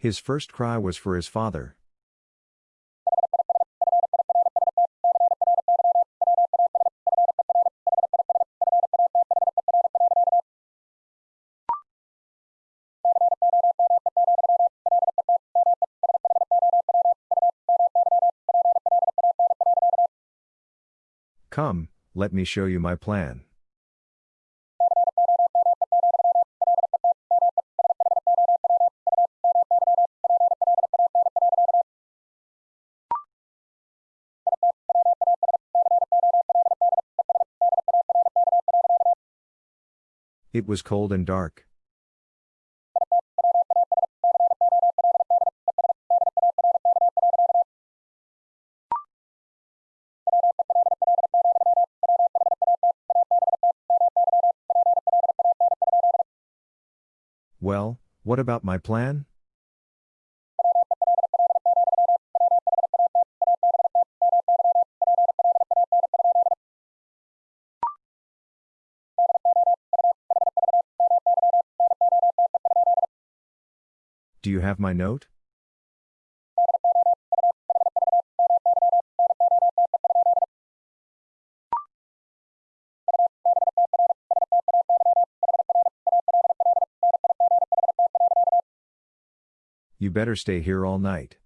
His first cry was for his father. Come, let me show you my plan. Was cold and dark. Well, what about my plan? You have my note? You better stay here all night.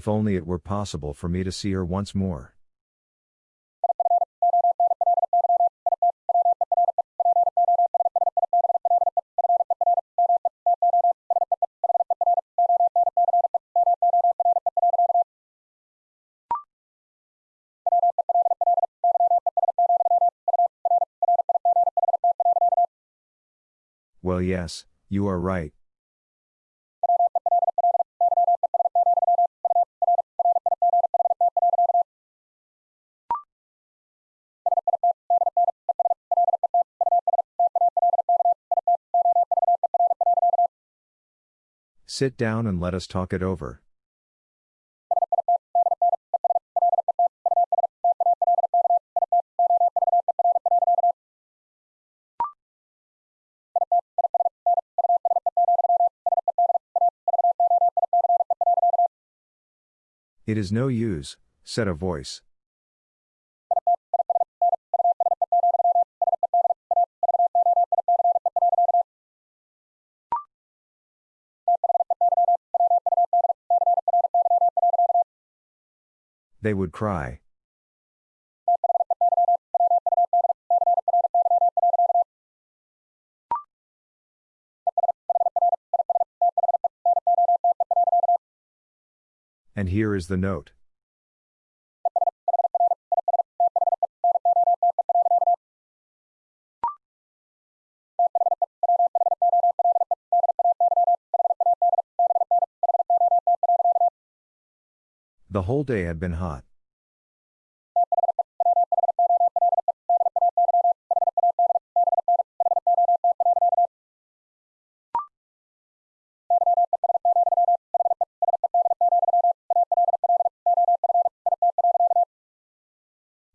If only it were possible for me to see her once more. Well, yes, you are right. Sit down and let us talk it over. It is no use, said a voice. They would cry. And here is the note. The whole day had been hot.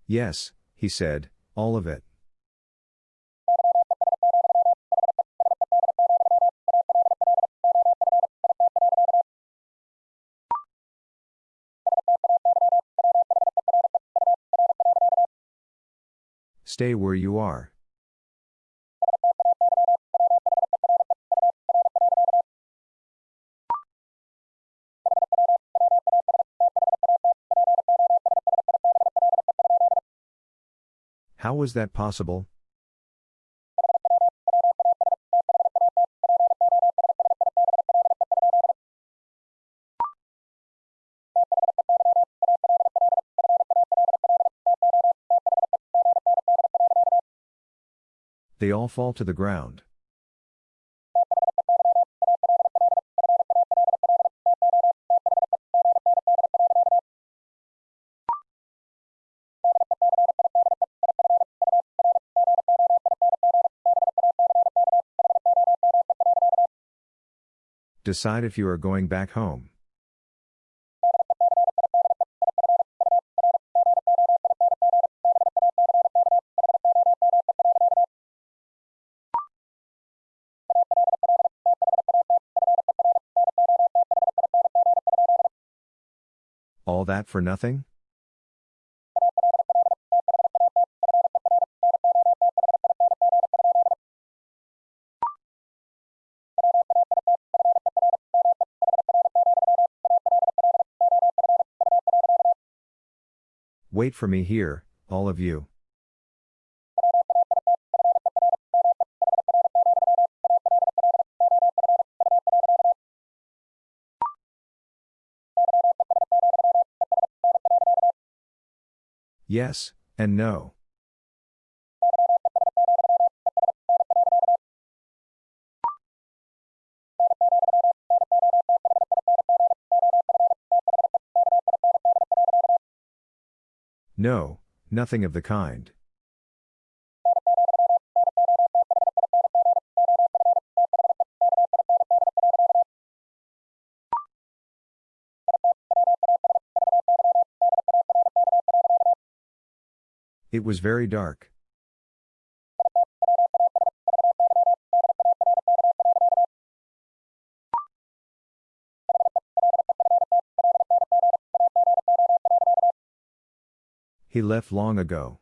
Yes, he said, all of it. Stay where you are. How was that possible? they all fall to the ground. Decide if you are going back home. That for nothing? Wait for me here, all of you. Yes, and no. No, nothing of the kind. It was very dark. He left long ago.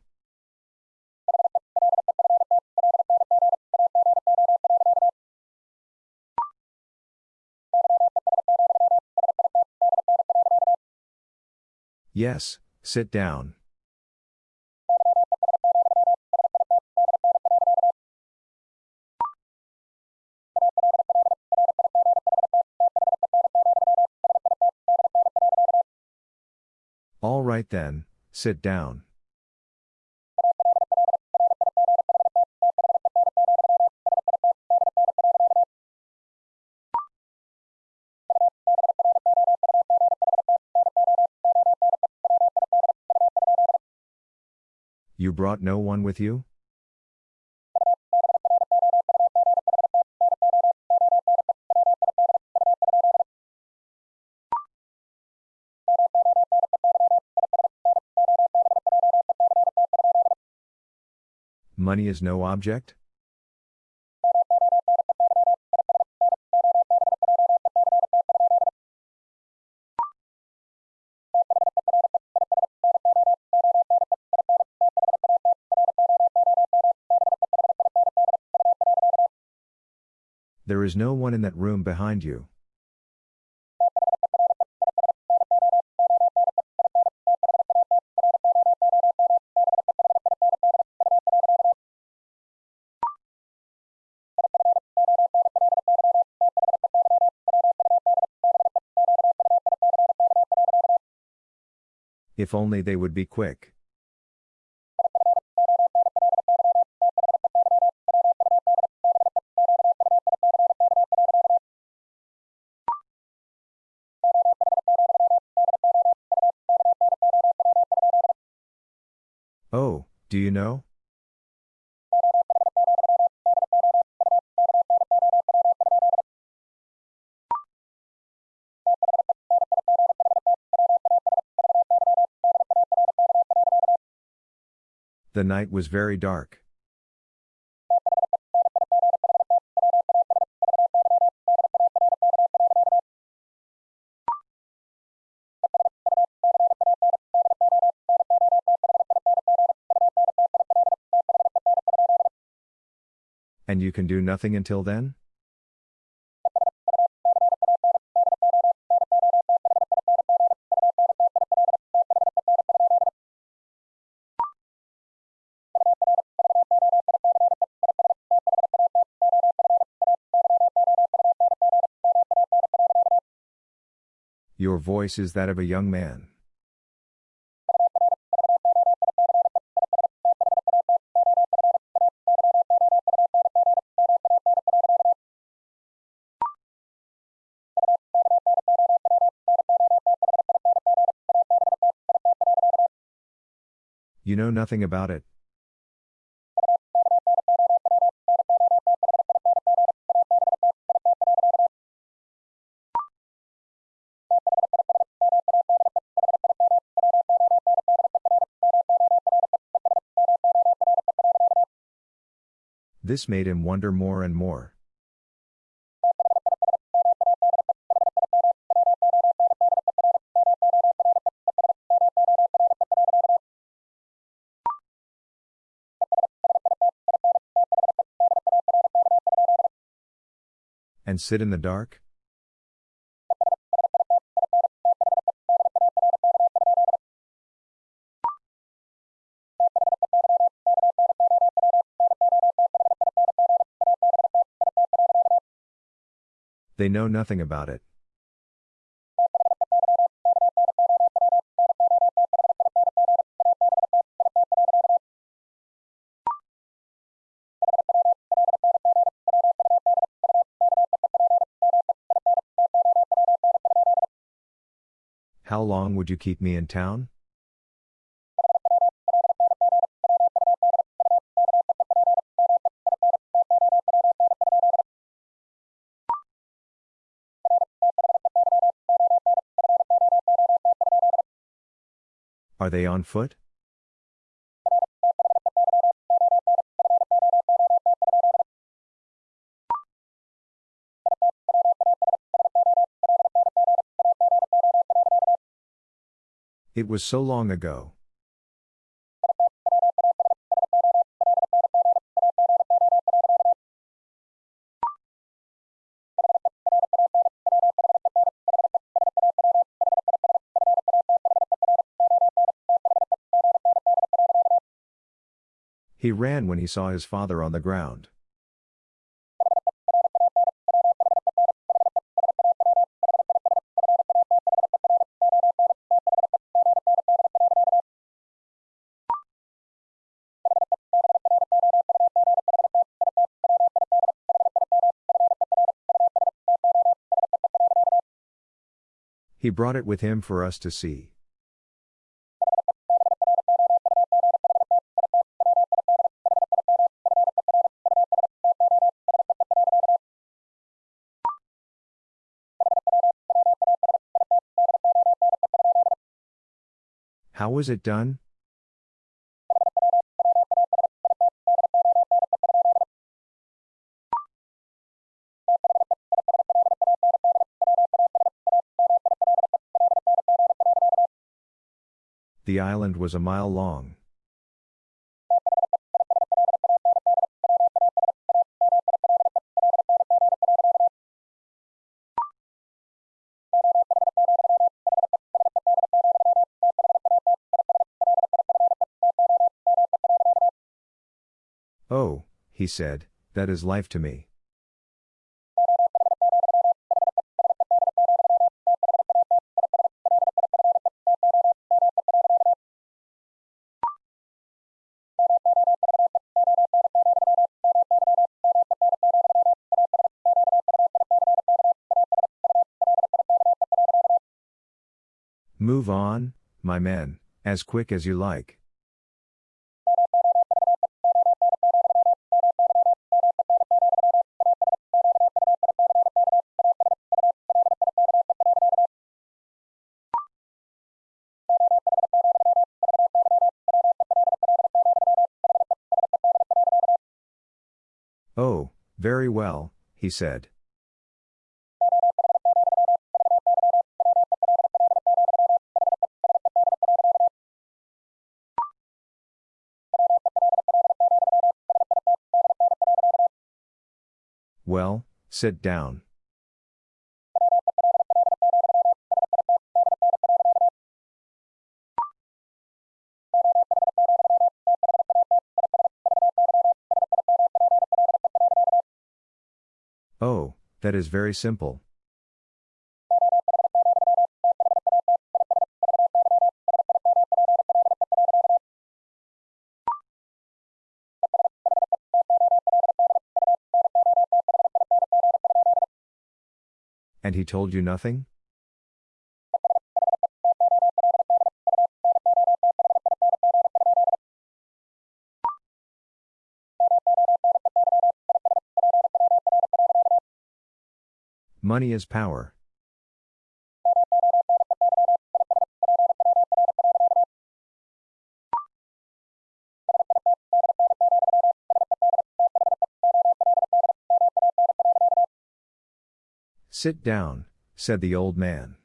Yes, sit down. Right then, sit down. You brought no one with you? Money is no object? There is no one in that room behind you. If only they would be quick. The night was very dark. And you can do nothing until then? Your voice is that of a young man. You know nothing about it. This made him wonder more and more. And sit in the dark? They know nothing about it. How long would you keep me in town? Are they on foot? It was so long ago. Ran when he saw his father on the ground. He brought it with him for us to see. How was it done? The island was a mile long. He said, that is life to me. Move on, my men, as quick as you like. He said. Well, sit down. That is very simple. And he told you nothing? Money is power. Sit down, said the old man.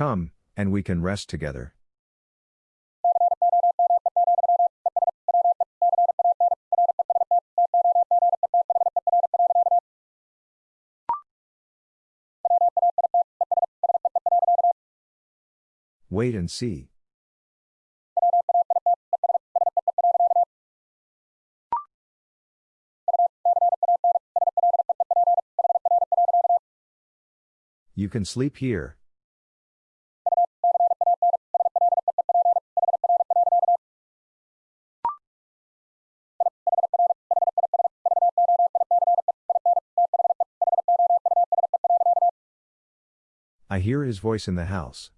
Come, and we can rest together. Wait and see. You can sleep here. I hear his voice in the house.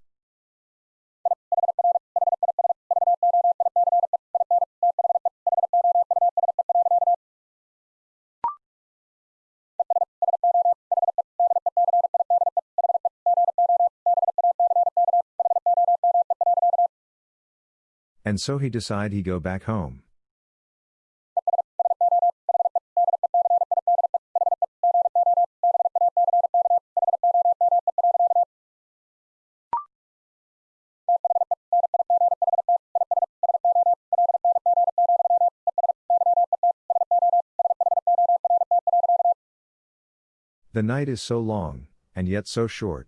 And so he decide he go back home. The night is so long, and yet so short.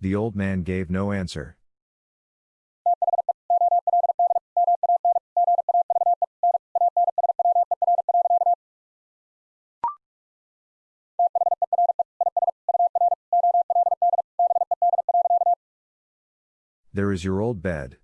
The old man gave no answer. There is your old bed.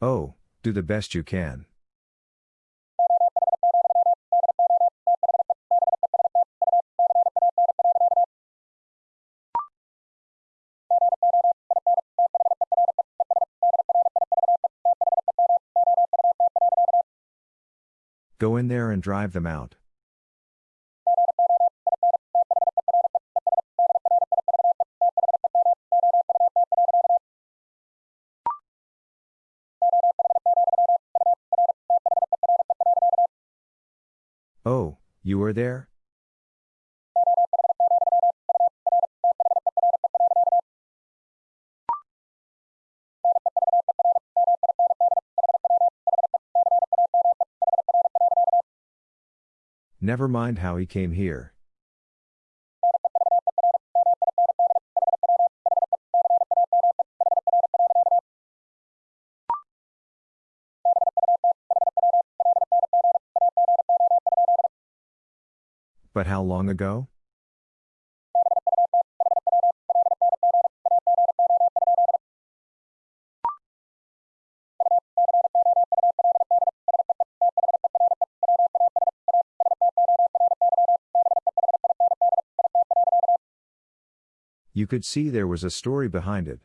Oh, do the best you can. Drive them out. Oh, you are there? Never mind how he came here. But how long ago? You could see there was a story behind it.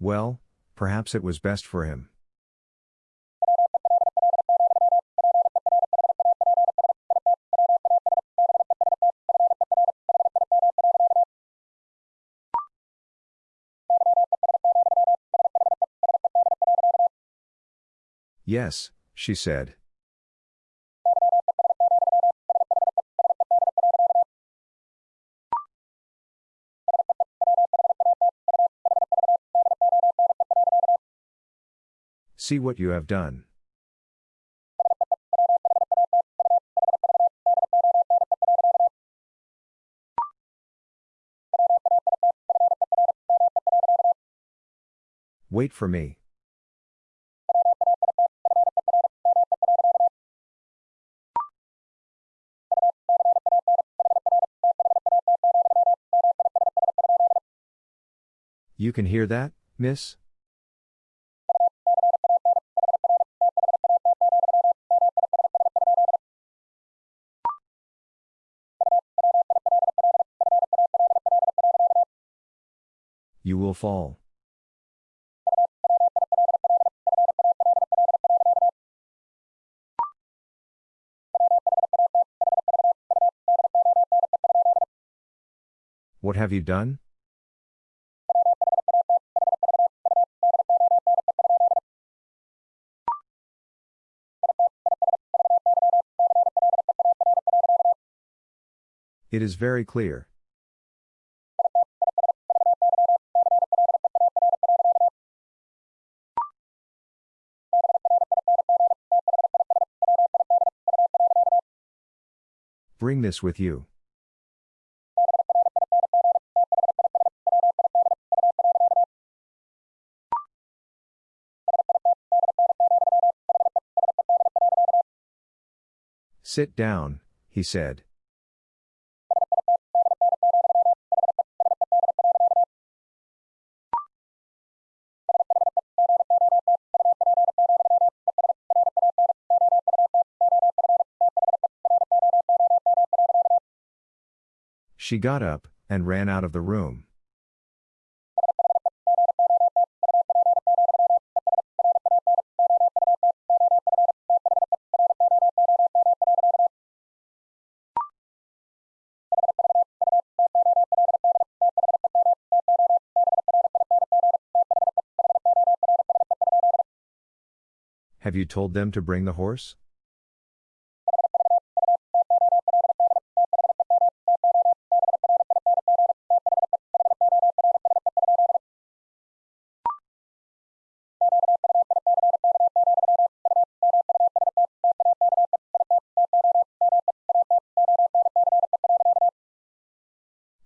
Well, perhaps it was best for him. Yes, she said. See what you have done. Wait for me. Can hear that, miss? You will fall. What have you done? It is very clear. Bring this with you. Sit down, he said. She got up and ran out of the room. Have you told them to bring the horse?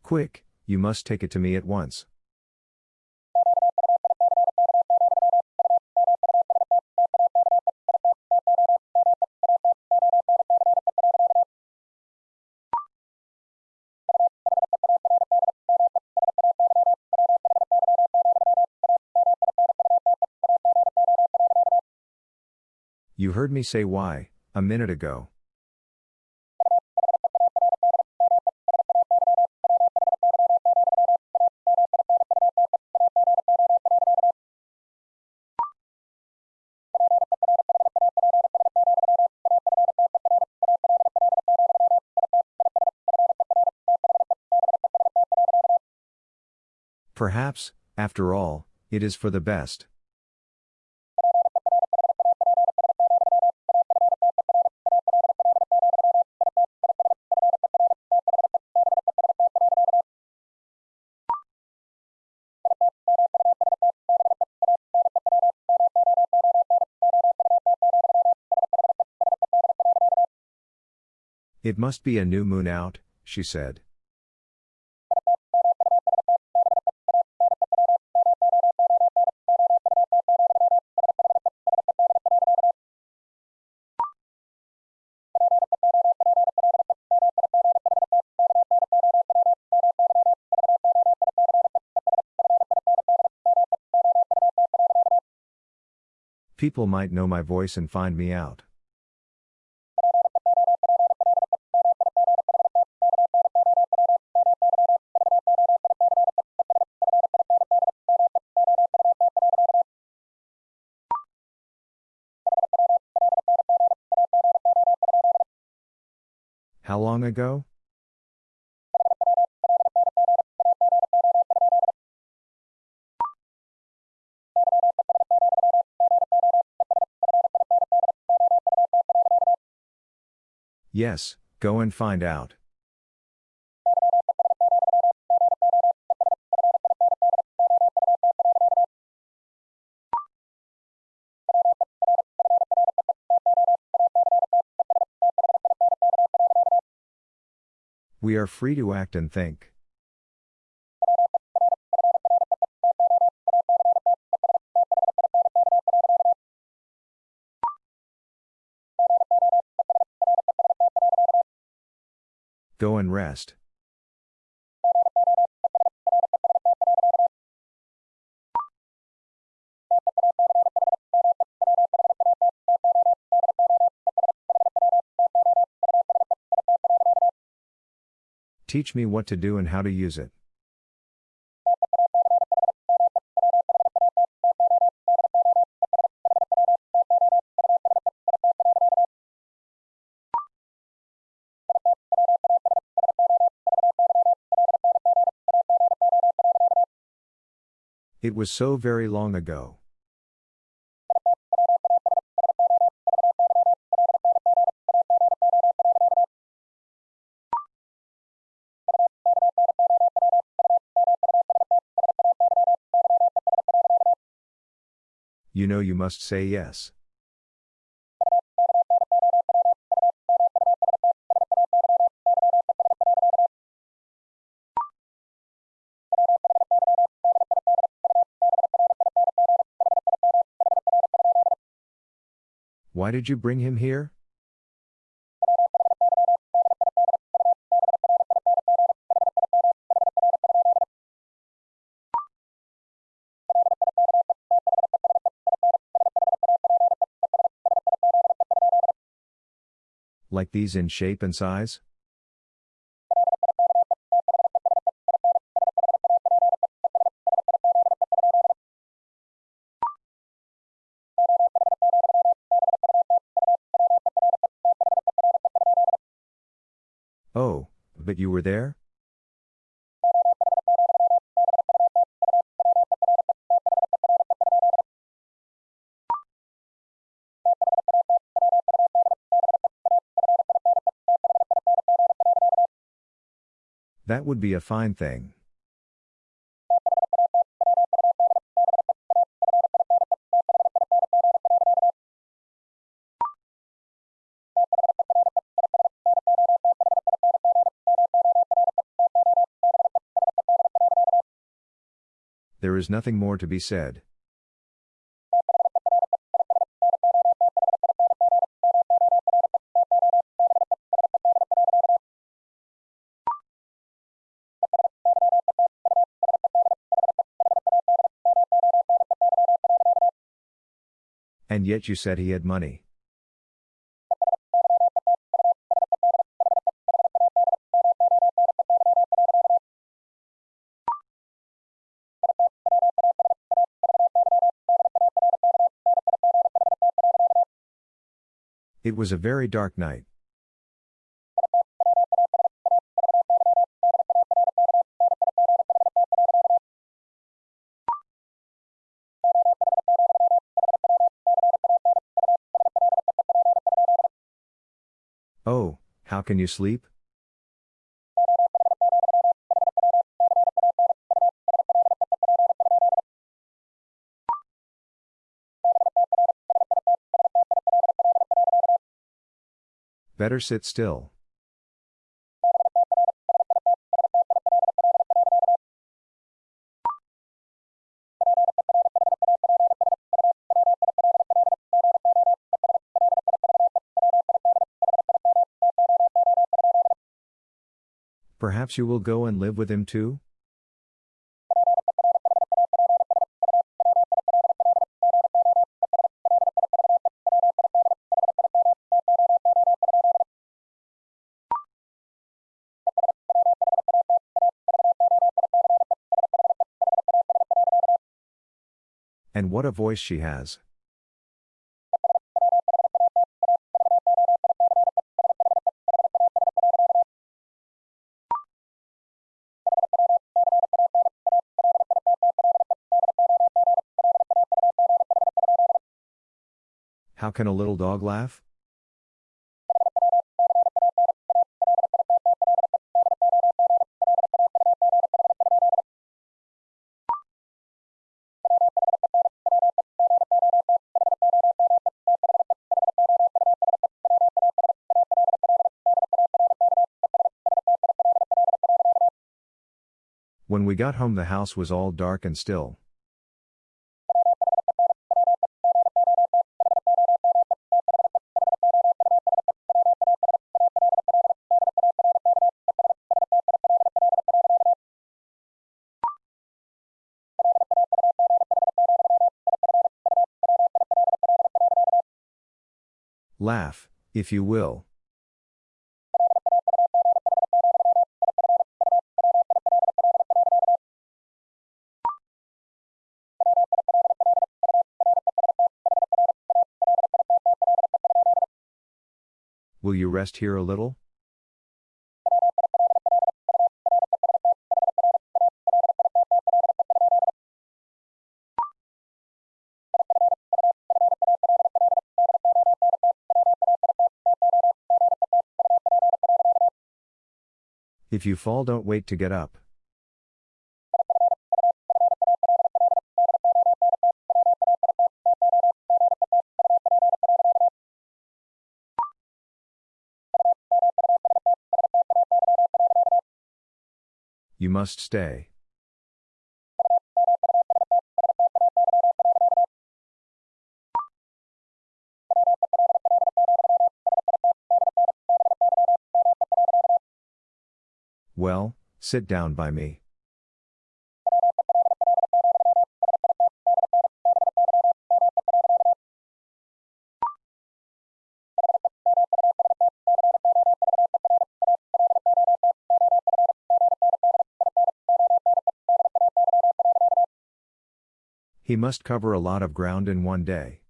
Quick, you must take it to me at once. You heard me say why, a minute ago. After all, it is for the best. It must be a new moon out, she said. People might know my voice and find me out. How long ago? Yes, go and find out. We are free to act and think. Go and rest. Teach me what to do and how to use it. Was so very long ago. You know you must say yes. Why did you bring him here? Like these in shape and size? You were there? That would be a fine thing. There is nothing more to be said. And yet you said he had money. Was a very dark night. Oh, how can you sleep? Better sit still. Perhaps you will go and live with him too? And what a voice she has. How can a little dog laugh? Got home, the house was all dark and still. Laugh, if you will. Rest here a little? If you fall, don't wait to get up. Must stay. Well, sit down by me. He must cover a lot of ground in one day.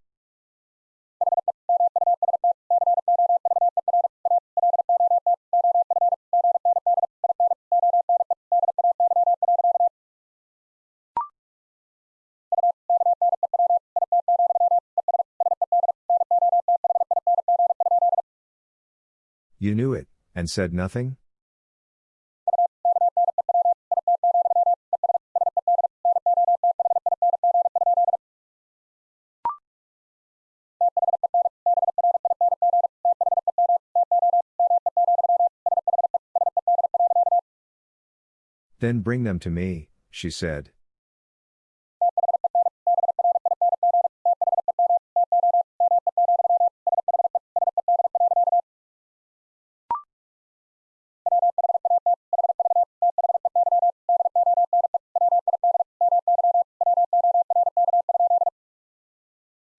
You knew it, and said nothing? Then bring them to me, she said.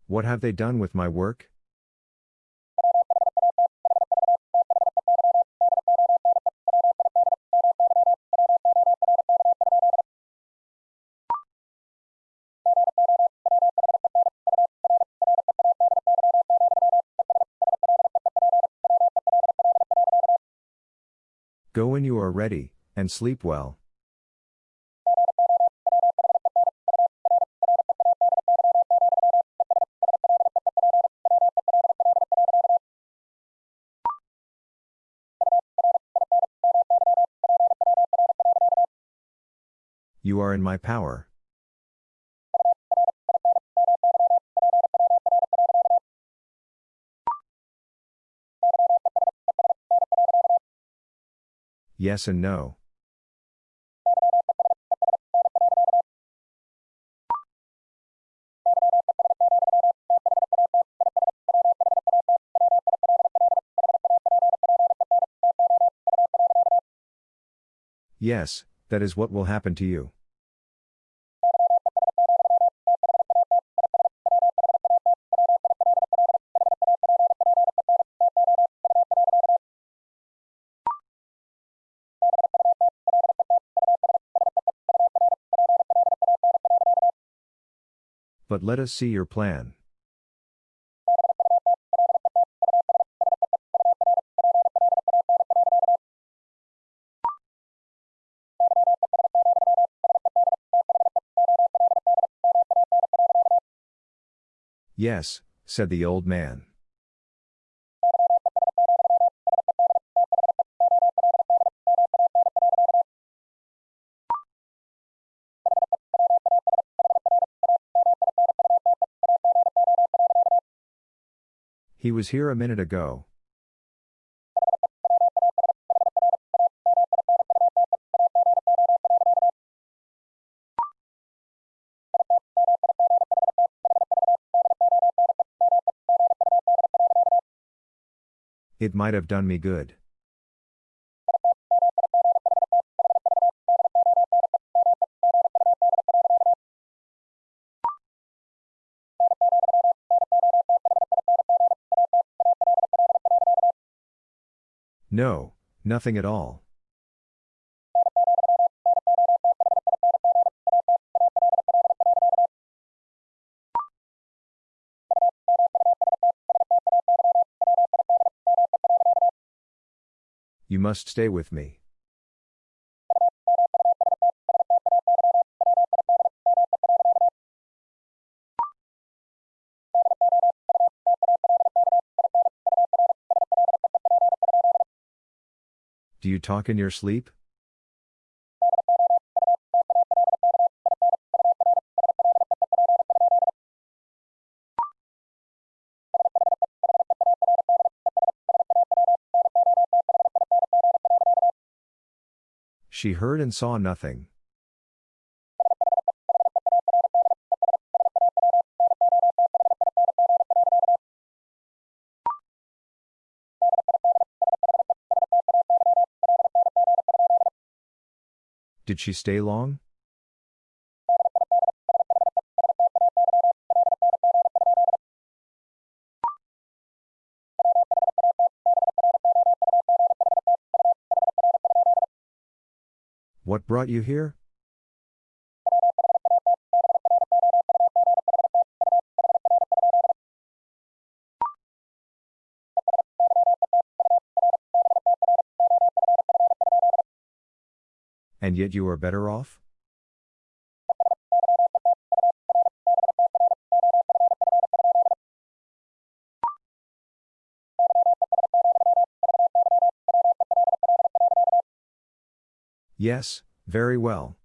What have they done with my work? And sleep well. You are in my power. Yes and no. Yes, that is what will happen to you. But let us see your plan. Yes, said the old man. He was here a minute ago. It might have done me good. No, nothing at all. Must stay with me. Do you talk in your sleep? She heard and saw nothing. Did she stay long? Brought you here? And yet you are better off? Yes, very well.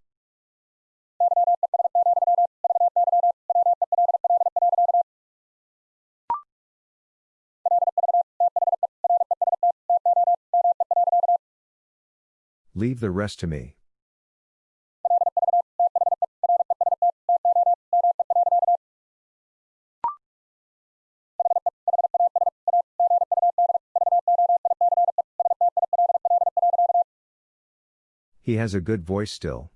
Leave the rest to me. He has a good voice still.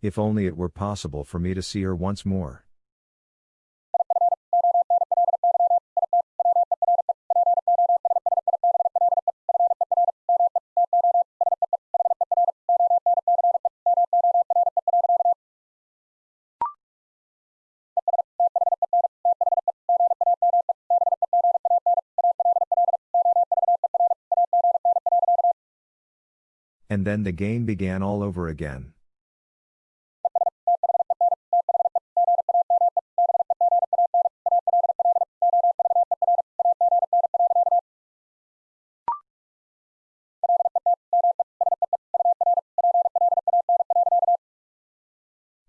If only it were possible for me to see her once more. Then the game began all over again.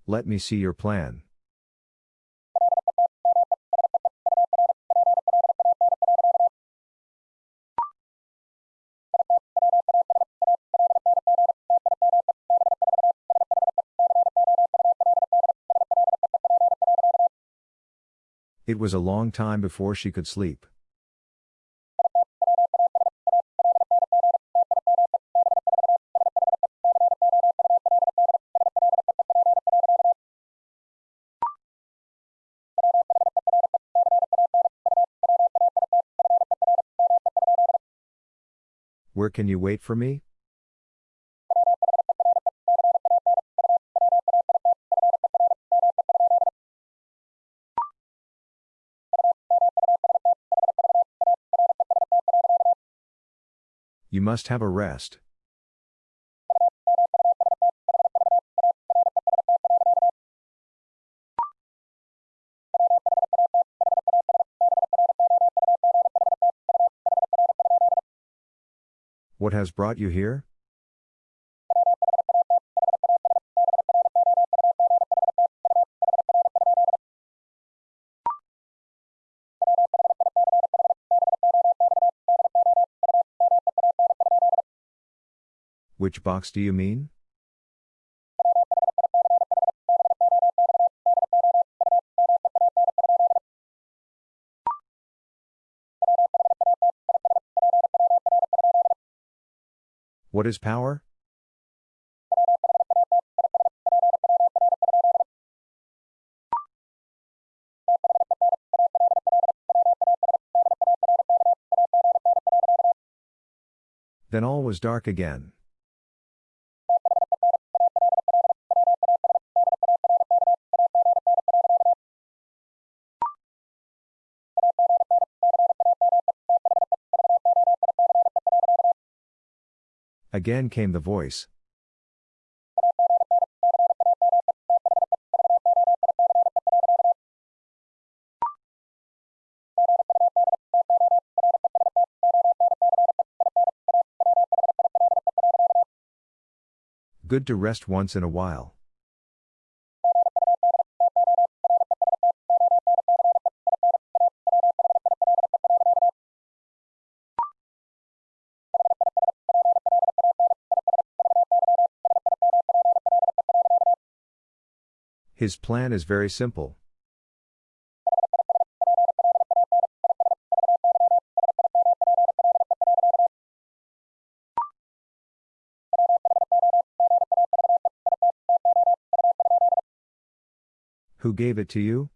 Let me see your plan. It was a long time before she could sleep. Where can you wait for me? Must have a rest. What has brought you here? Which box do you mean? What is power? Then all was dark again. Again came the voice. Good to rest once in a while. His plan is very simple. Who gave it to you?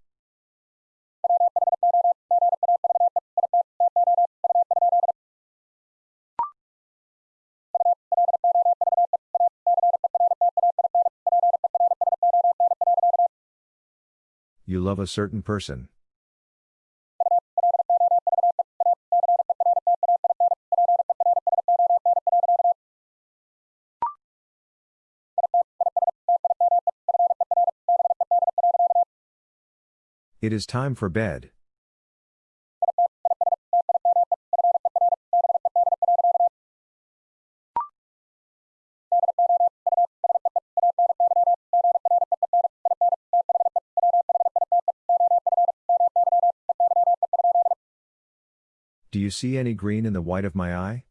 Love a certain person. It is time for bed. You see any green in the white of my eye?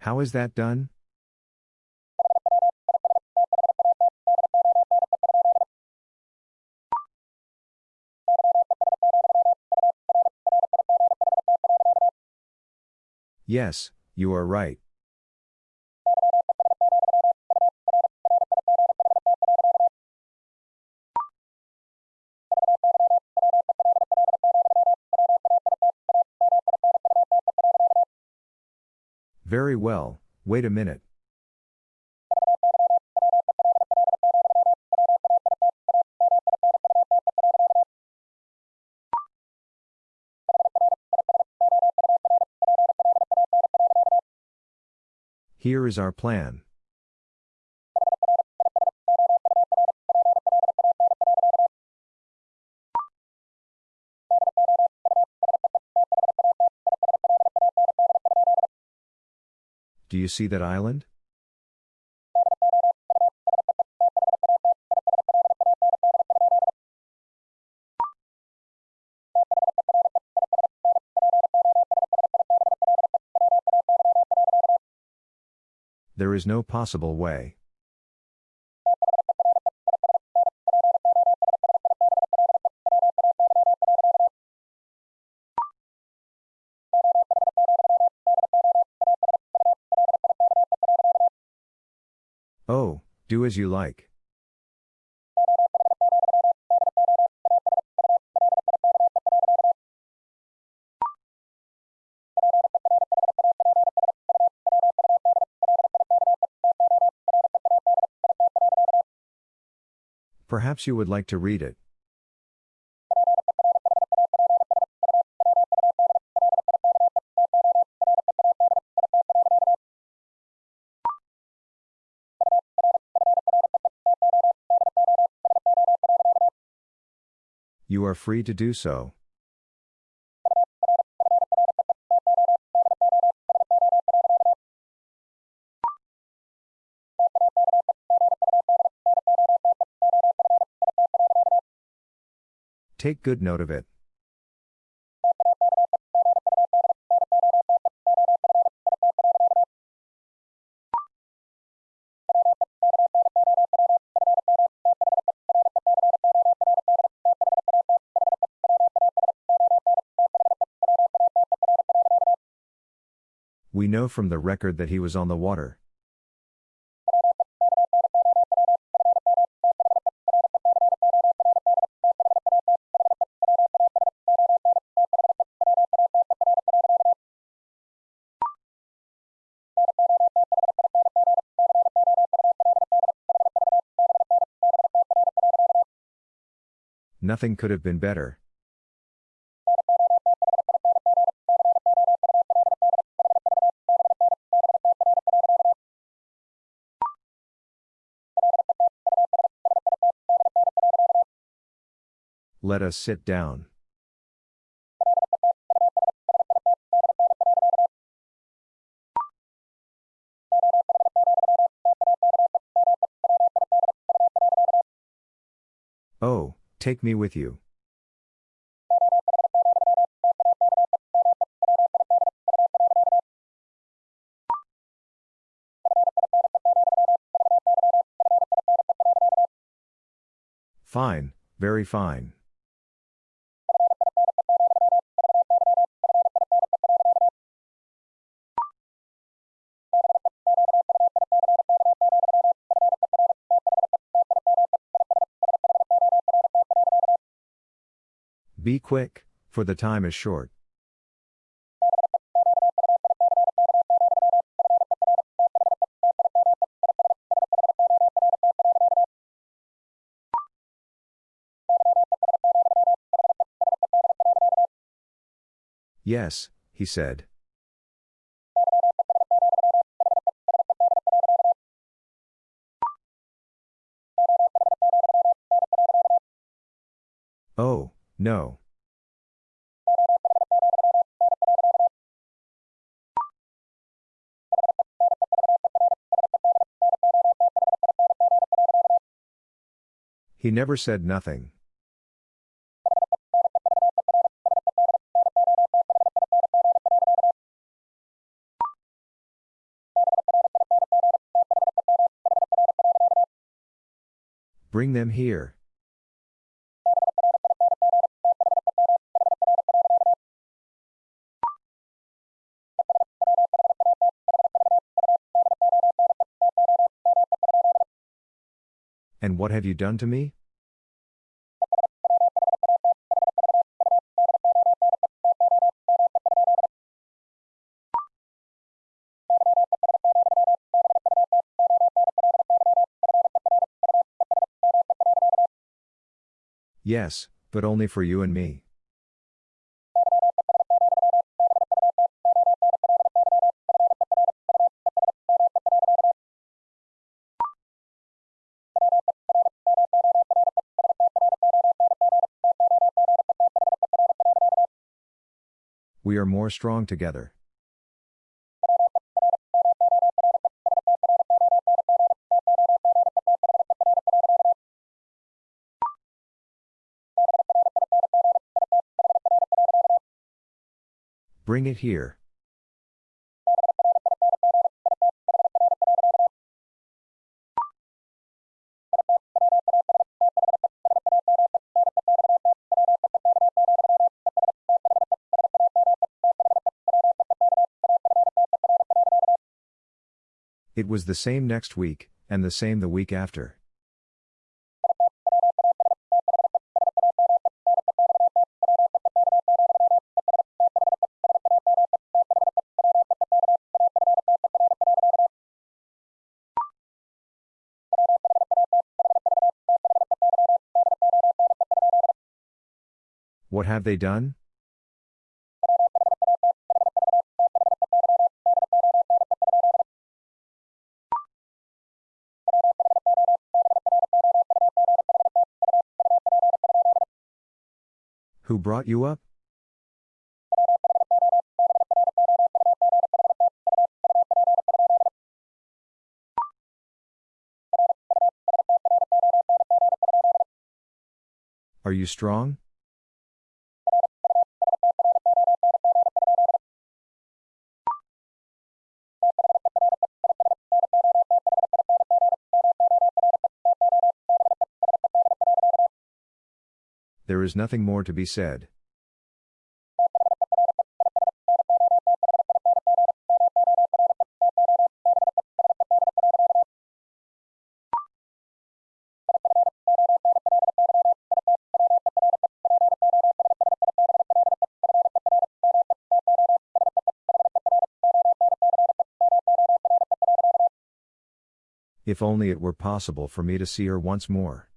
How is that done? Yes, you are right. Very well, wait a minute. Is our plan. Do you see that island? There is no possible way. Oh, do as you like. Perhaps you would like to read it. You are free to do so. Take good note of it. We know from the record that he was on the water. Nothing could have been better. Let us sit down. Take me with you. Fine, very fine. Be quick, for the time is short. Yes, he said. No. He never said nothing. Bring them here. And what have you done to me? Yes, but only for you and me. We are more strong together. Bring it here. Was the same next week, and the same the week after. What have they done? Brought you up? Are you strong? There is nothing more to be said. If only it were possible for me to see her once more.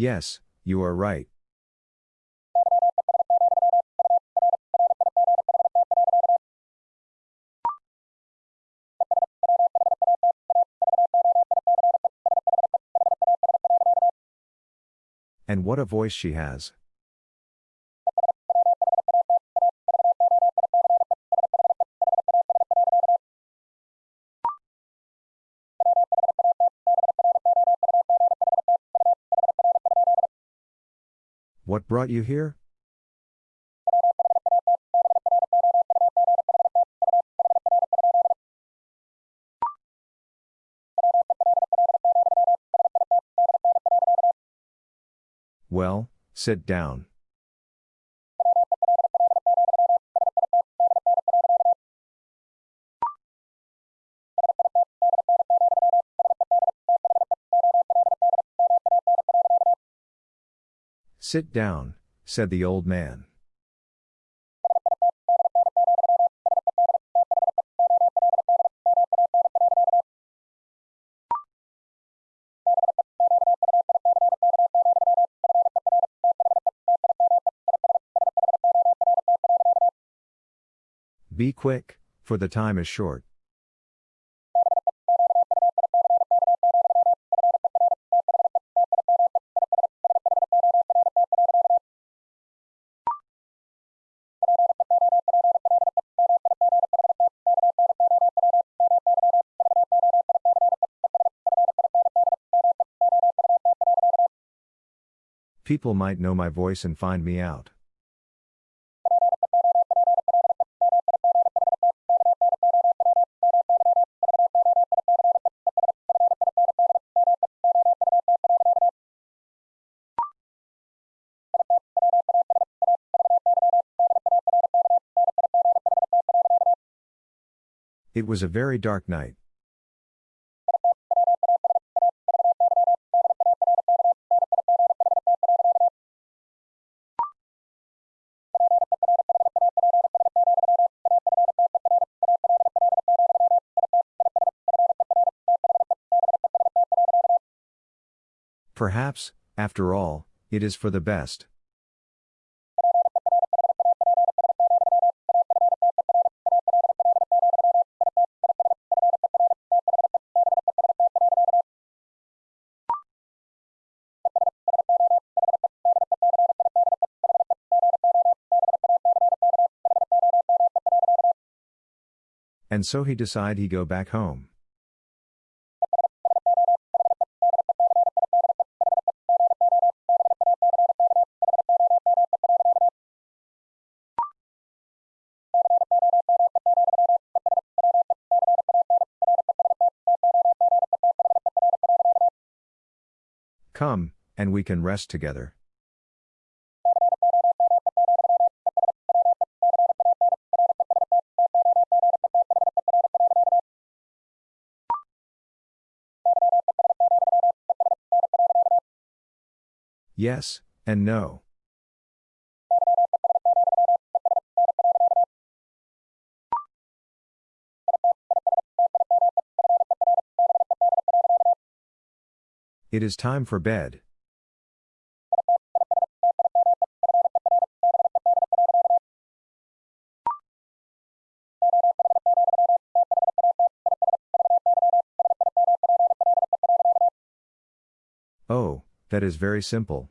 Yes, you are right. And what a voice she has. Brought you here? Well, sit down. Sit down, said the old man. Be quick, for the time is short. People might know my voice and find me out. It was a very dark night. Perhaps, after all, it is for the best. And so he decide he go back home. And we can rest together. Yes, and no. It is time for bed. that is very simple.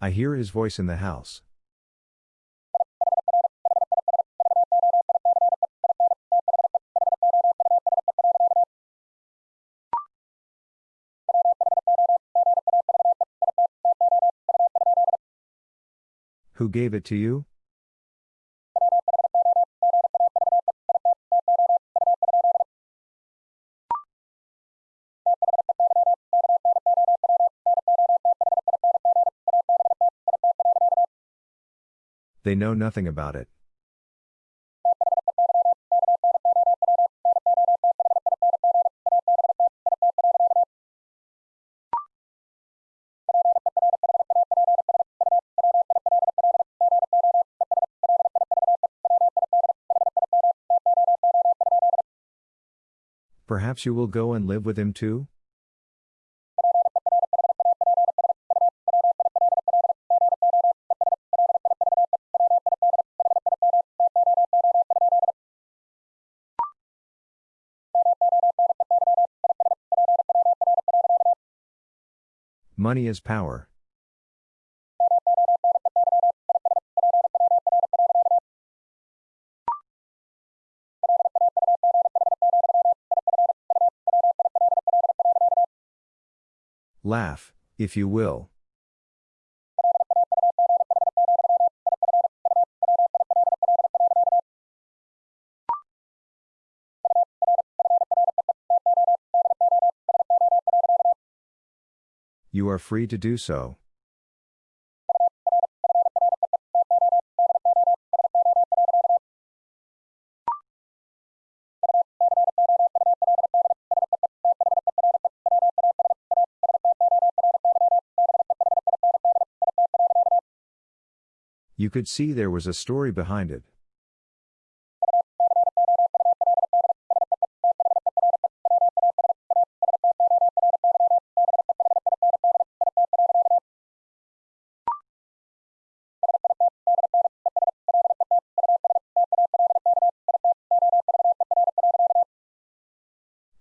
I hear his voice in the house. Gave it to you? They know nothing about it. Perhaps you will go and live with him too? Money is power. Laugh, if you will. You are free to do so. You could see there was a story behind it.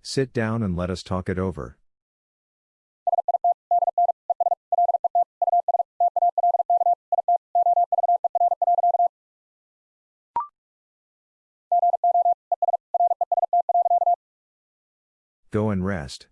Sit down and let us talk it over. Go and rest.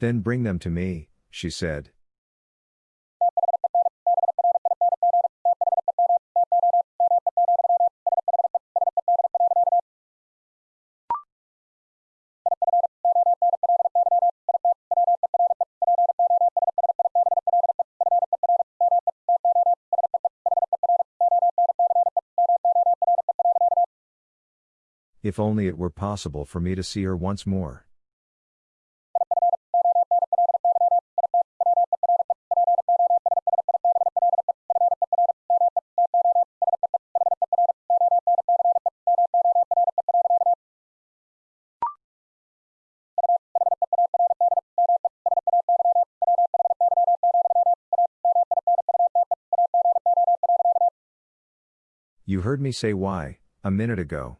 Then bring them to me, she said. If only it were possible for me to see her once more. You heard me say why, a minute ago.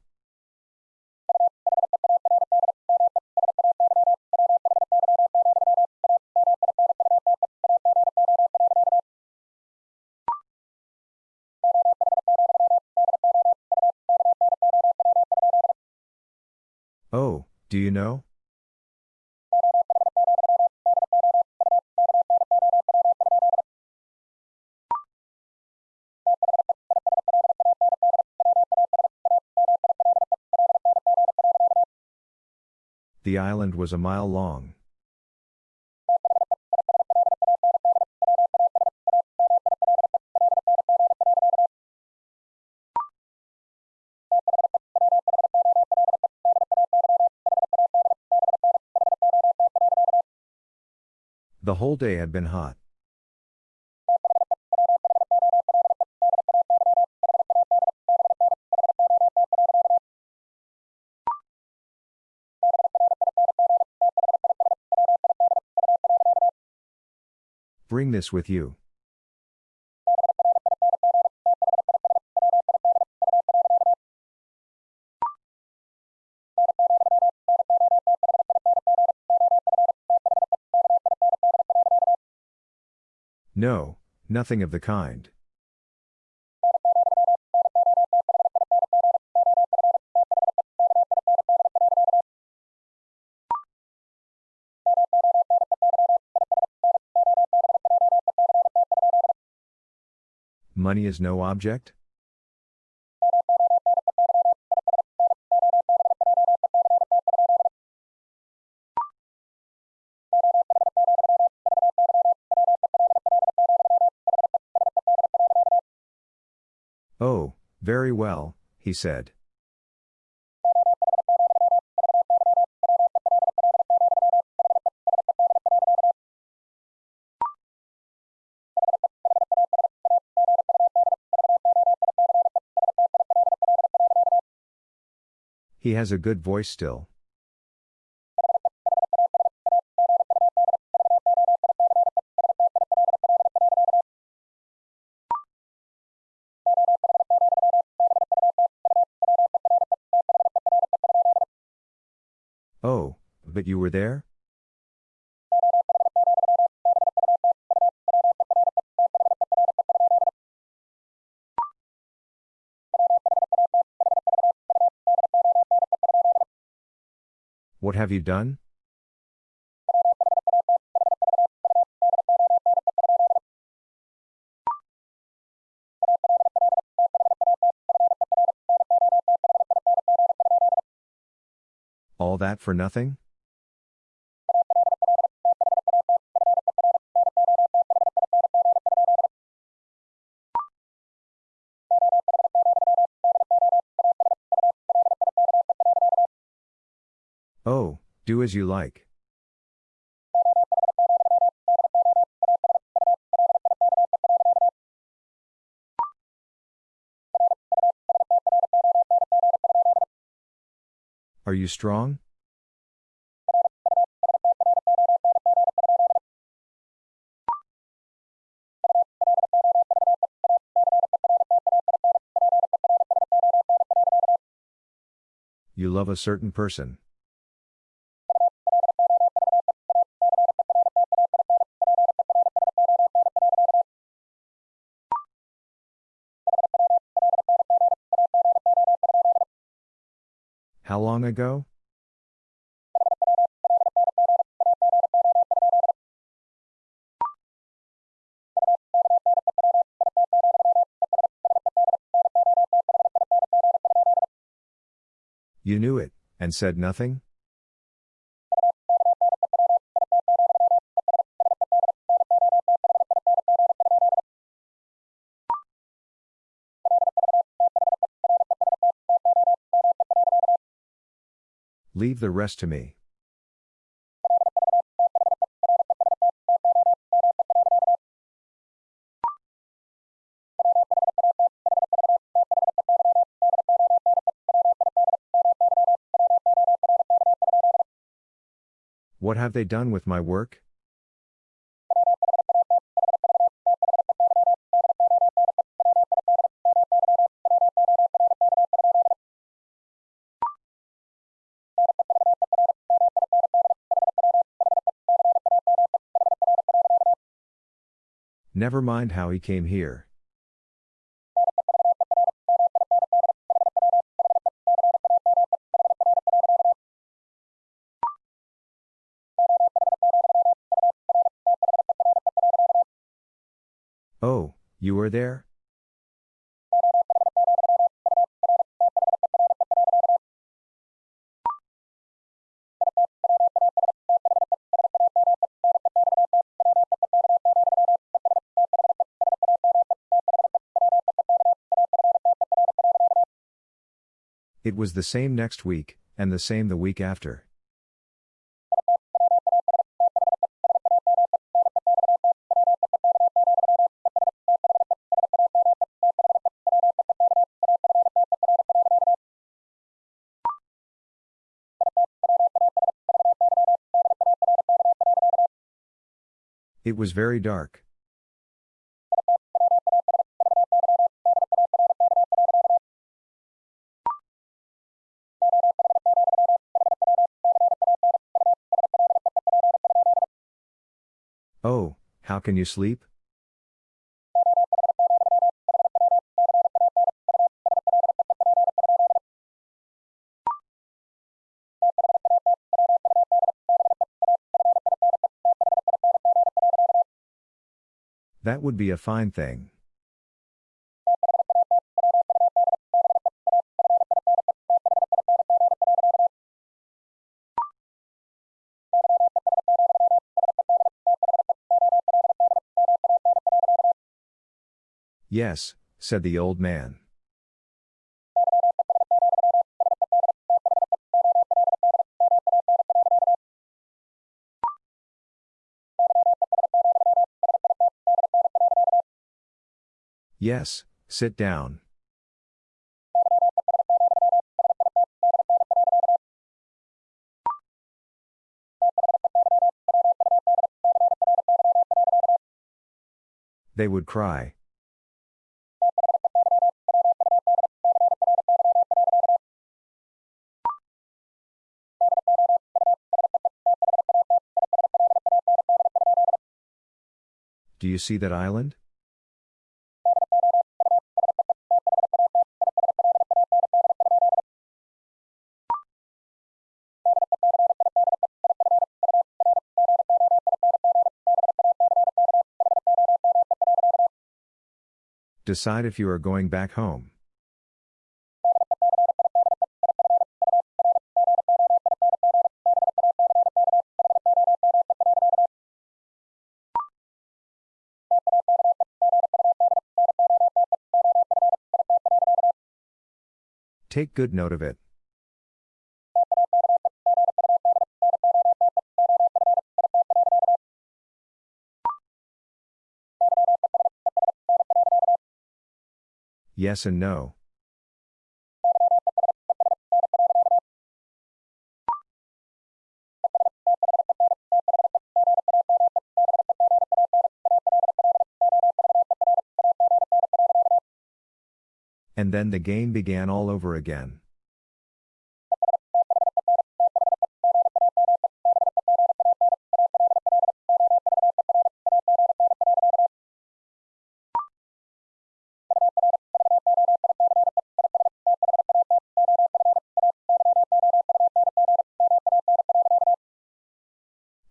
The island was a mile long. The whole day had been hot. Bring this with you. No, nothing of the kind. Money is no object? Oh, very well, he said. He has a good voice still. Oh, but you were there? What have you done? All that for nothing? Do as you like. Are you strong? You love a certain person. How long ago? You knew it, and said nothing? Leave the rest to me. What have they done with my work? Never mind how he came here. Oh, you were there? It was the same next week, and the same the week after. It was very dark. can you sleep? That would be a fine thing. Yes, said the old man. Yes, sit down. They would cry. Do you see that island? Decide if you are going back home. Take good note of it. Yes and no. Then the game began all over again.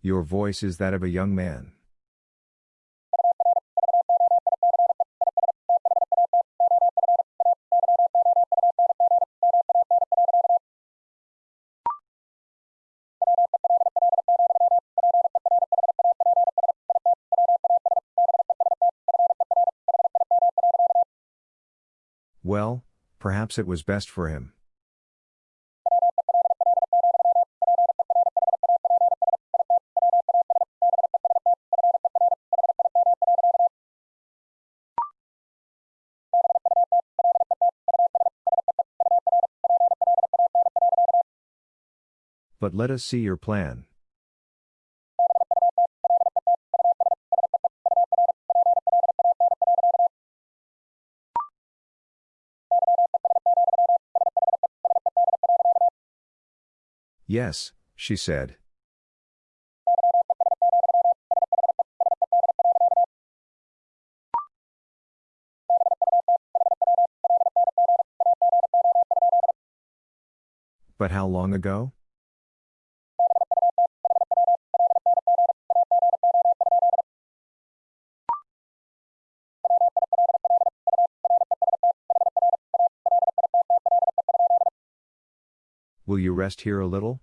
Your voice is that of a young man. Perhaps it was best for him. But let us see your plan. Yes, she said. But how long ago? Will you rest here a little?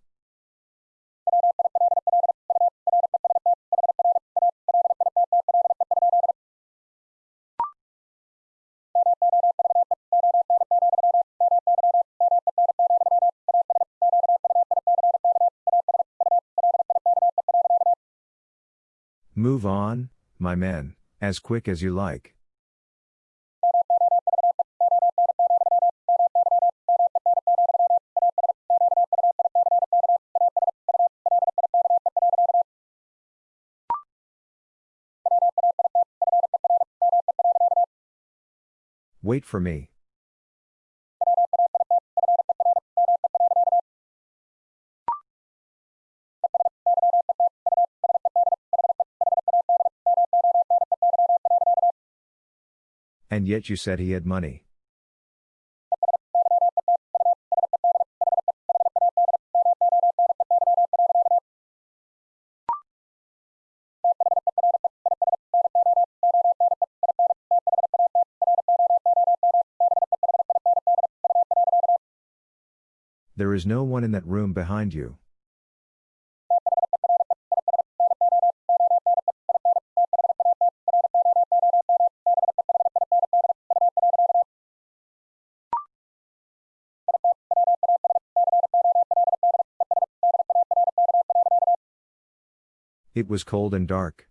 Move on, my men, as quick as you like. Wait for me. And yet you said he had money. There is no one in that room behind you. It was cold and dark.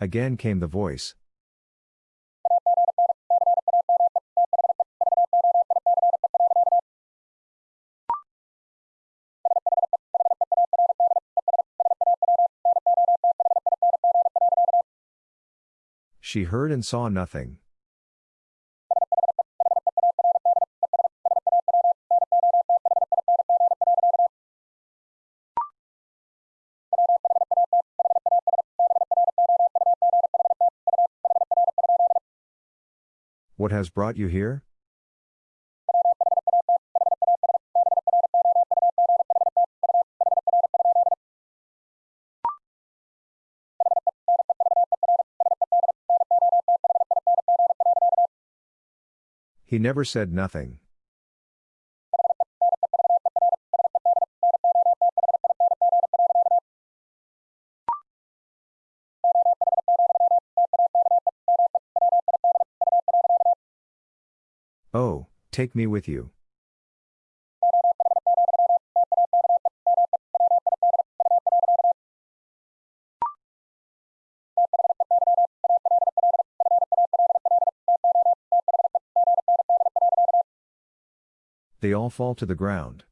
Again came the voice. She heard and saw nothing. What has brought you here? He never said nothing. Oh, take me with you. They all fall to the ground.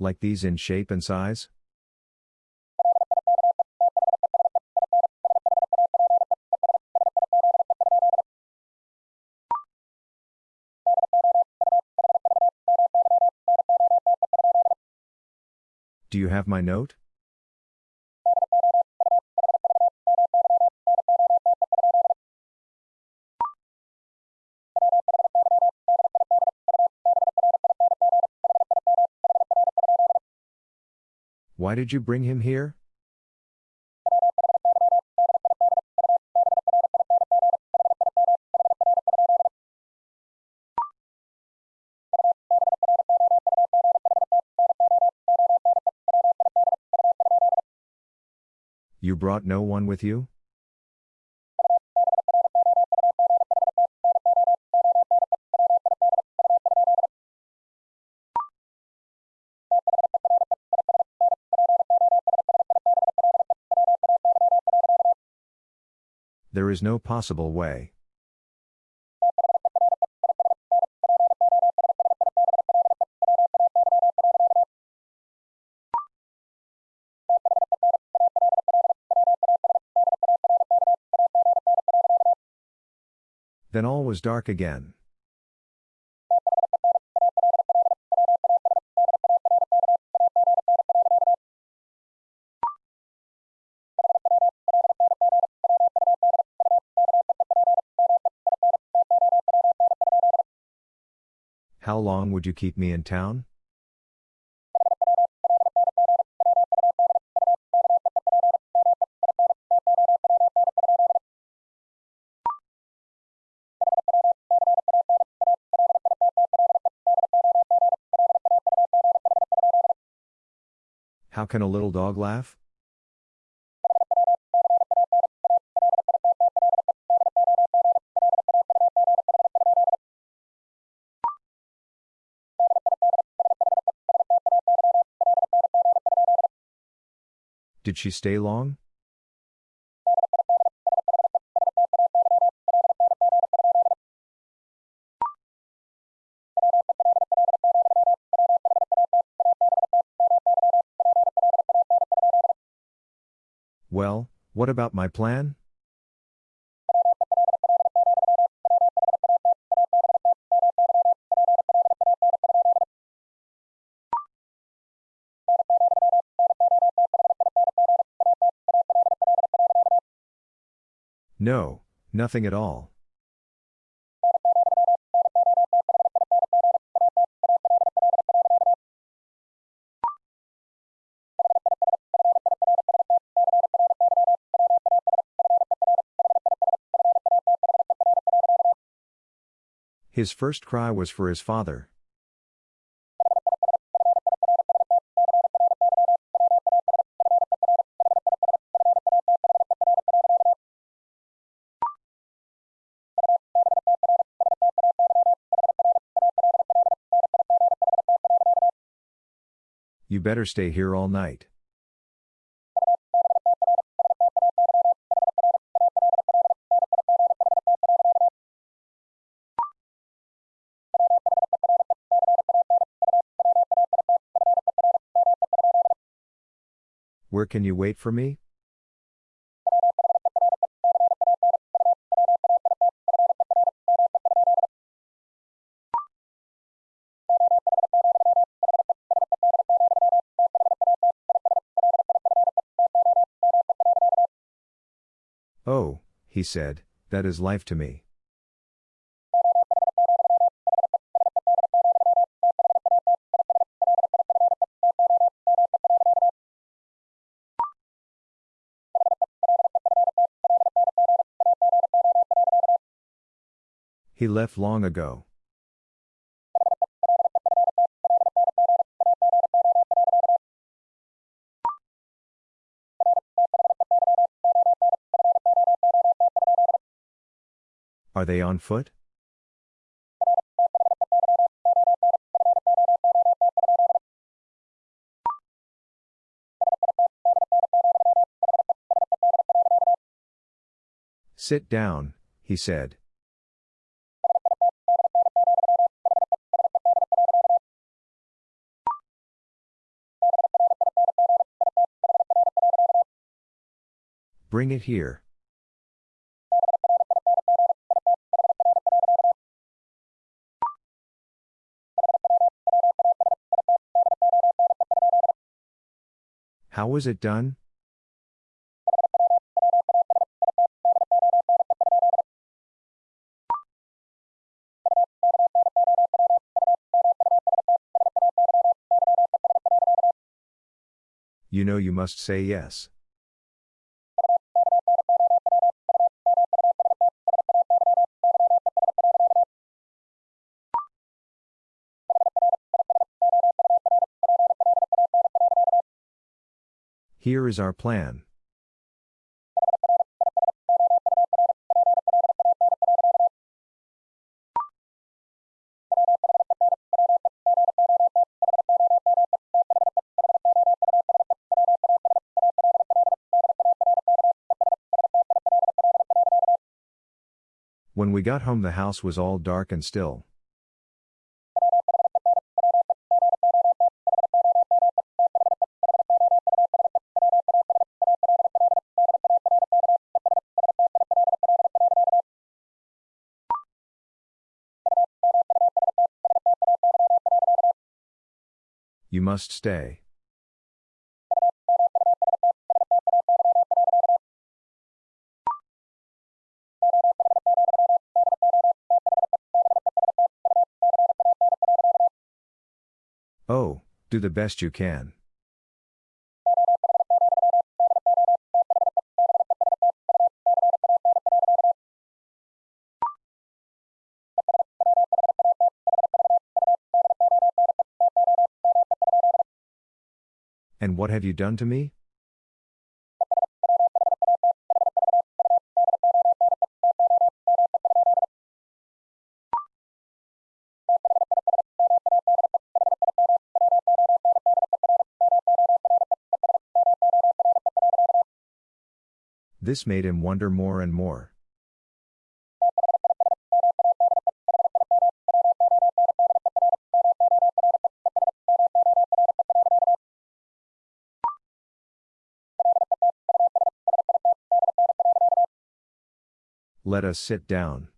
Like these in shape and size? Do you have my note? Why did you bring him here? Brought no one with you? There is no possible way. Was dark again. How long would you keep me in town? Can a little dog laugh? Did she stay long? What about my plan? No, nothing at all. His first cry was for his father. You better stay here all night. Can you wait for me? Oh, he said, that is life to me. He left long ago. Are they on foot? Sit down, he said. Bring it here. How was it done? You know you must say yes. Here is our plan. When we got home, the house was all dark and still. Must stay. Oh, do the best you can. What have you done to me? This made him wonder more and more. Let us sit down.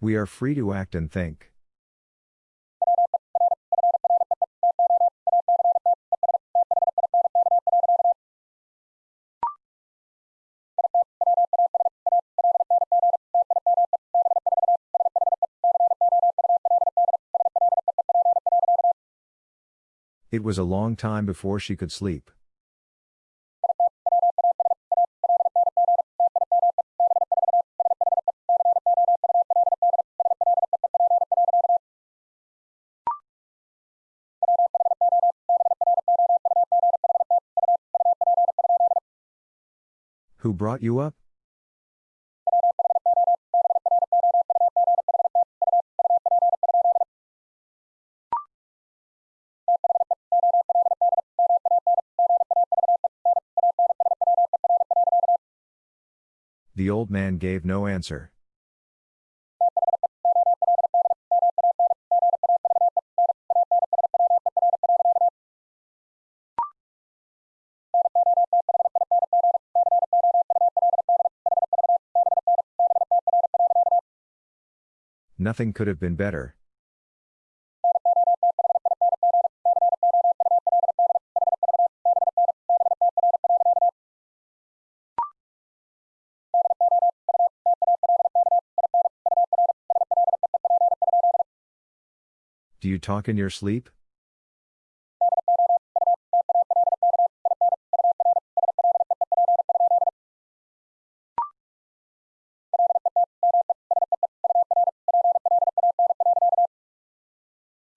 We are free to act and think. It was a long time before she could sleep. Who brought you up? The old man gave no answer. Nothing could have been better. You talk in your sleep?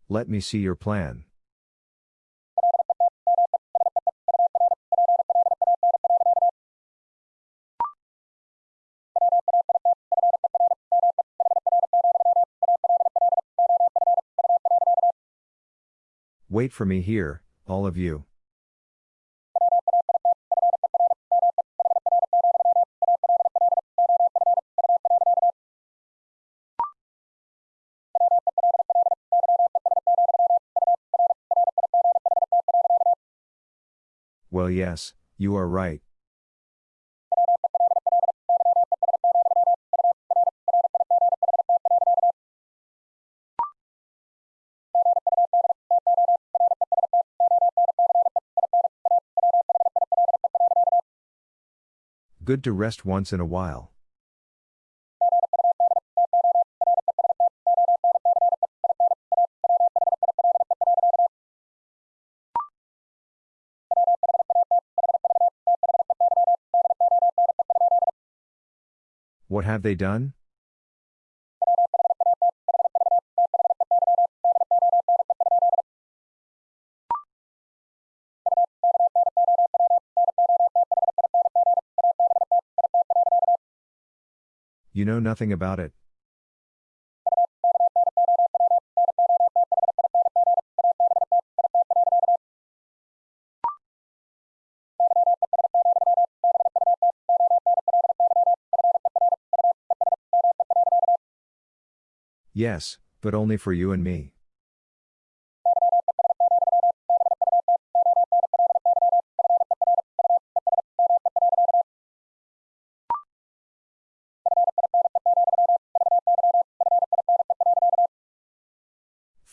Let me see your plan. Wait for me here, all of you. Well, yes, you are right. Good to rest once in a while. What have they done? You know nothing about it. Yes, but only for you and me.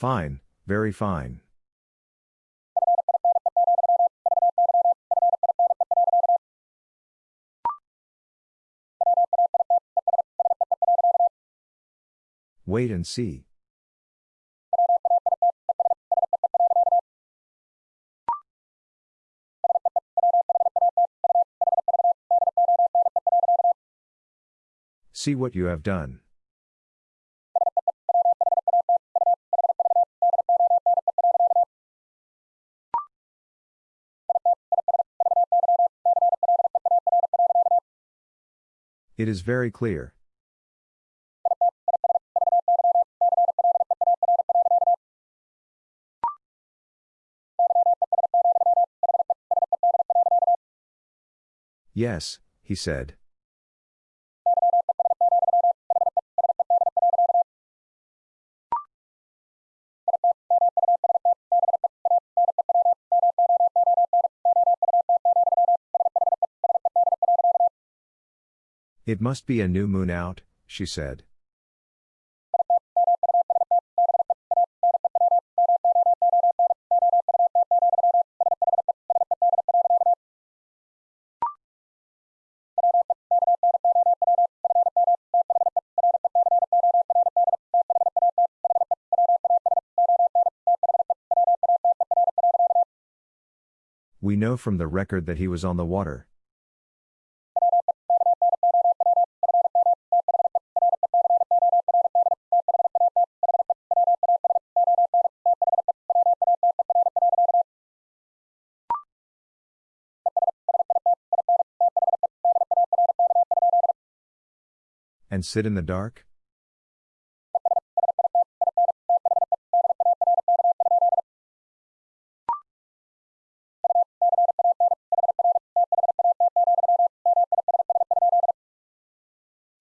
Fine, very fine. Wait and see. See what you have done. It is very clear. Yes, he said. It must be a new moon out, she said. We know from the record that he was on the water. And sit in the dark?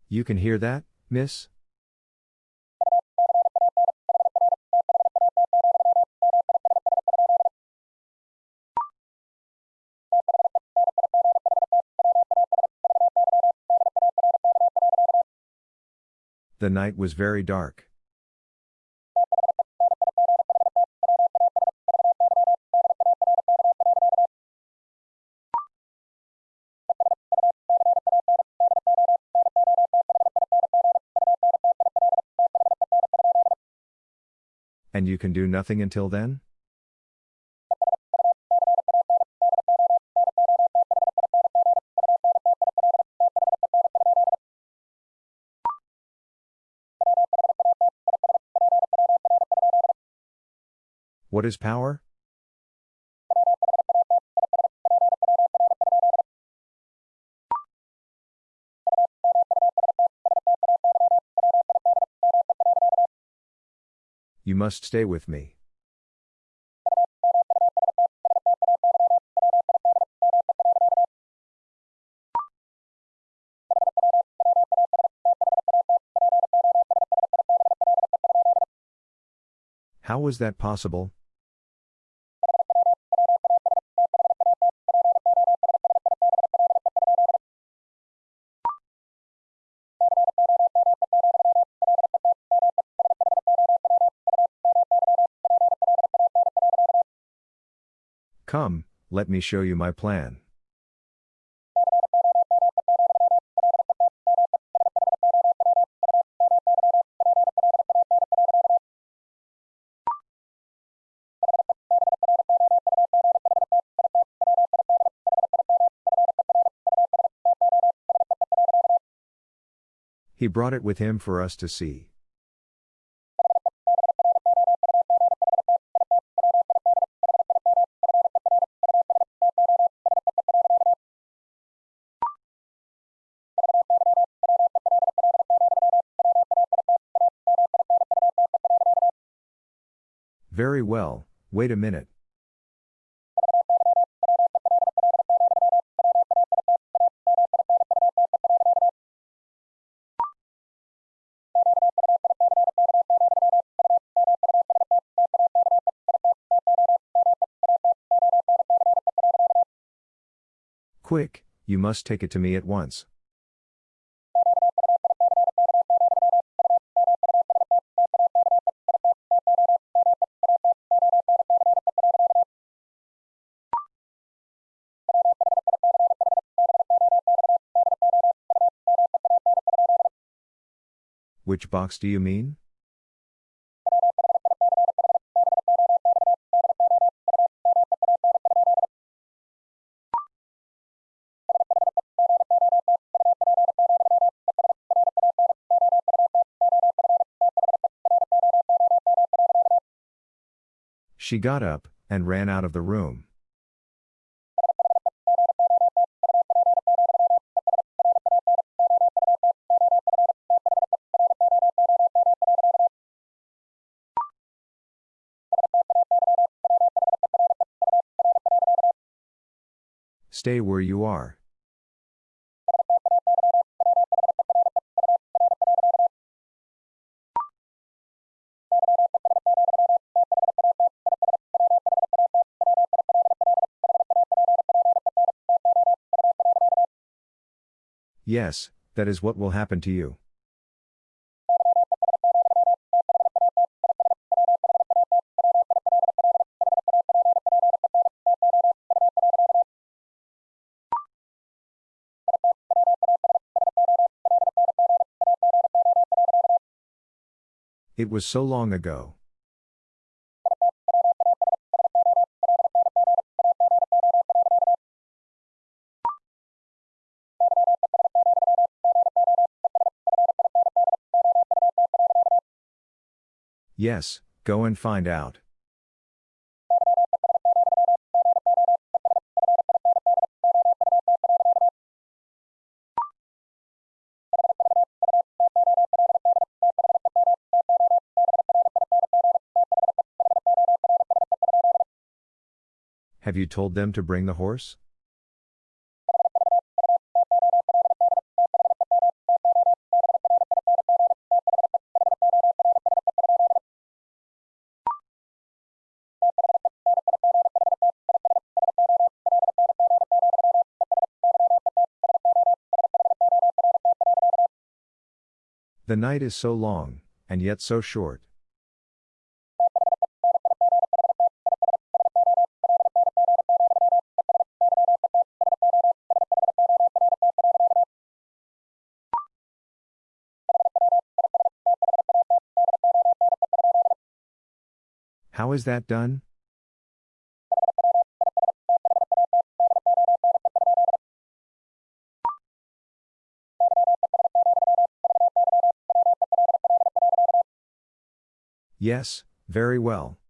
You can hear that, miss? The night was very dark. And you can do nothing until then? What is power? You must stay with me. How was that possible? Come, let me show you my plan. He brought it with him for us to see. Wait a minute. Quick, you must take it to me at once. Which box do you mean? She got up and ran out of the room. Stay where you are. Yes, that is what will happen to you. It was so long ago. Yes, go and find out. Have you told them to bring the horse? The night is so long, and yet so short. How is that done? Yes, very well.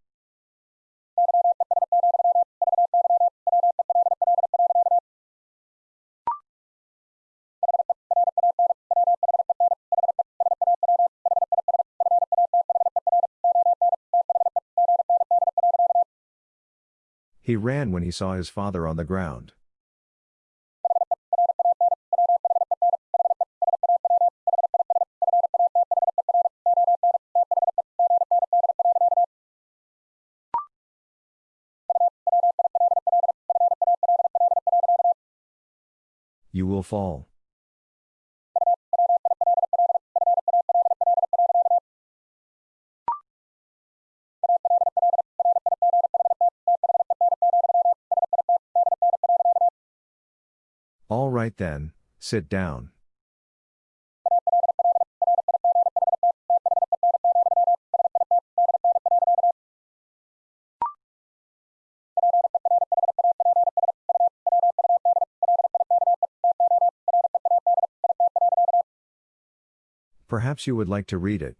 He ran when he saw his father on the ground. You will fall. Right then, sit down. Perhaps you would like to read it.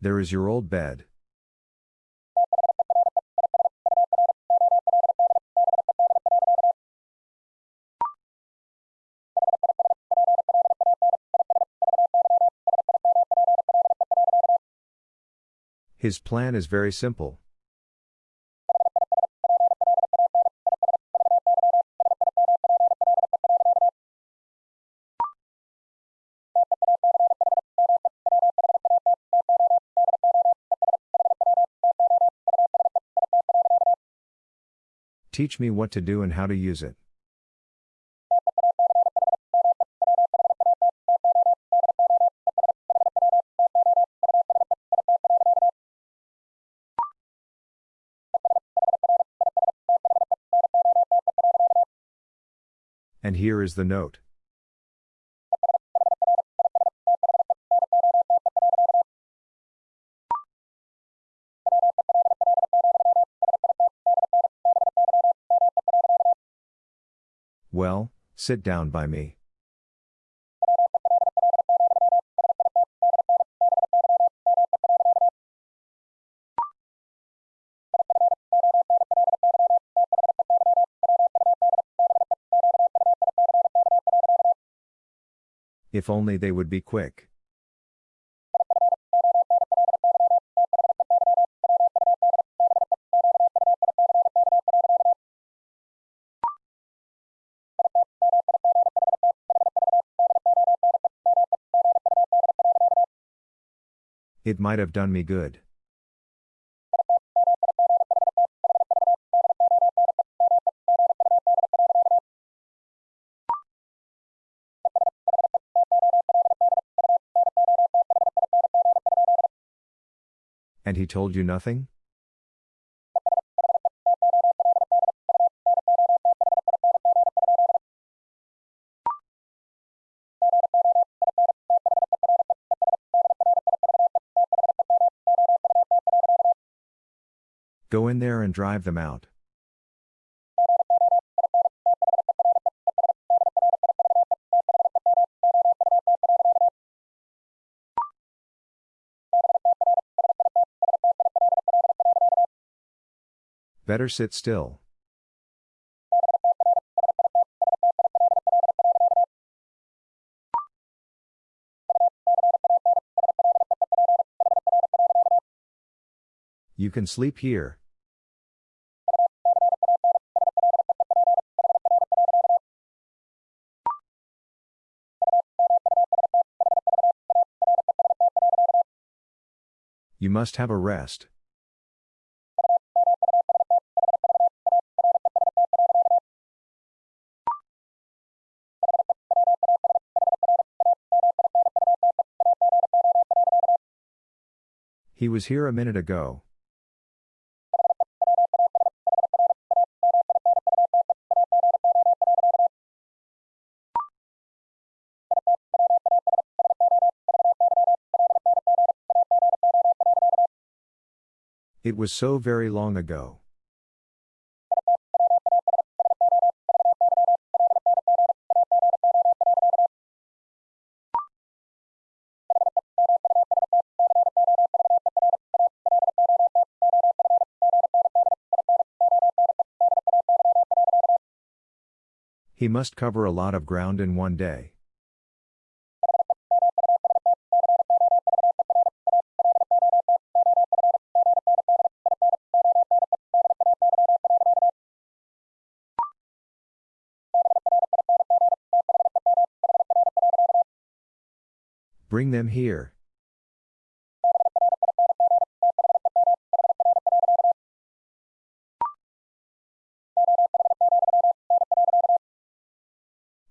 There is your old bed. His plan is very simple. Teach me what to do and how to use it. And here is the note. Sit down by me. If only they would be quick. It might have done me good. And he told you nothing? And drive them out. Better sit still. You can sleep here. You must have a rest. He was here a minute ago. It was so very long ago. He must cover a lot of ground in one day. Bring them here.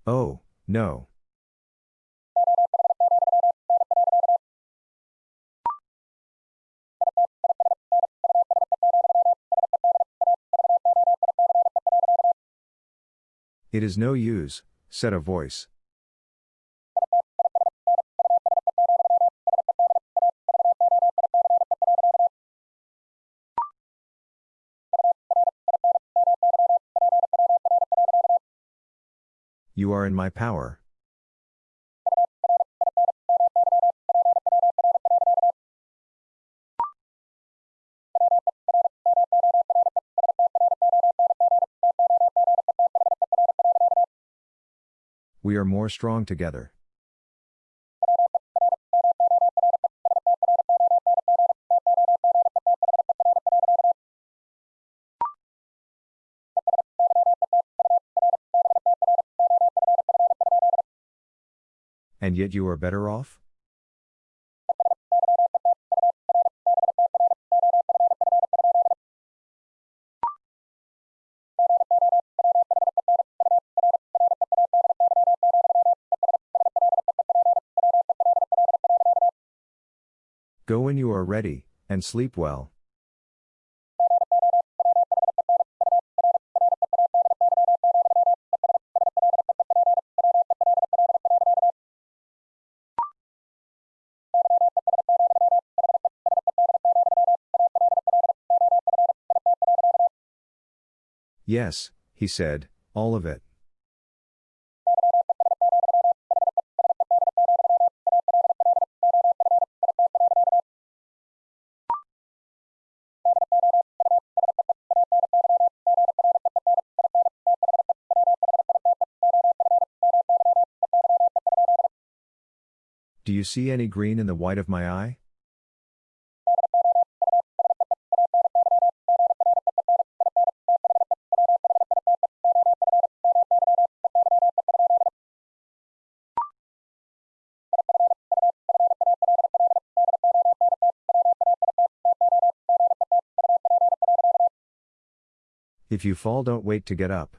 Oh, no. It is no use, said a voice. Are in my power. We are more strong together. And yet you are better off? Go when you are ready, and sleep well. Yes, he said, all of it. Do you see any green in the white of my eye? If you fall, don't wait to get up.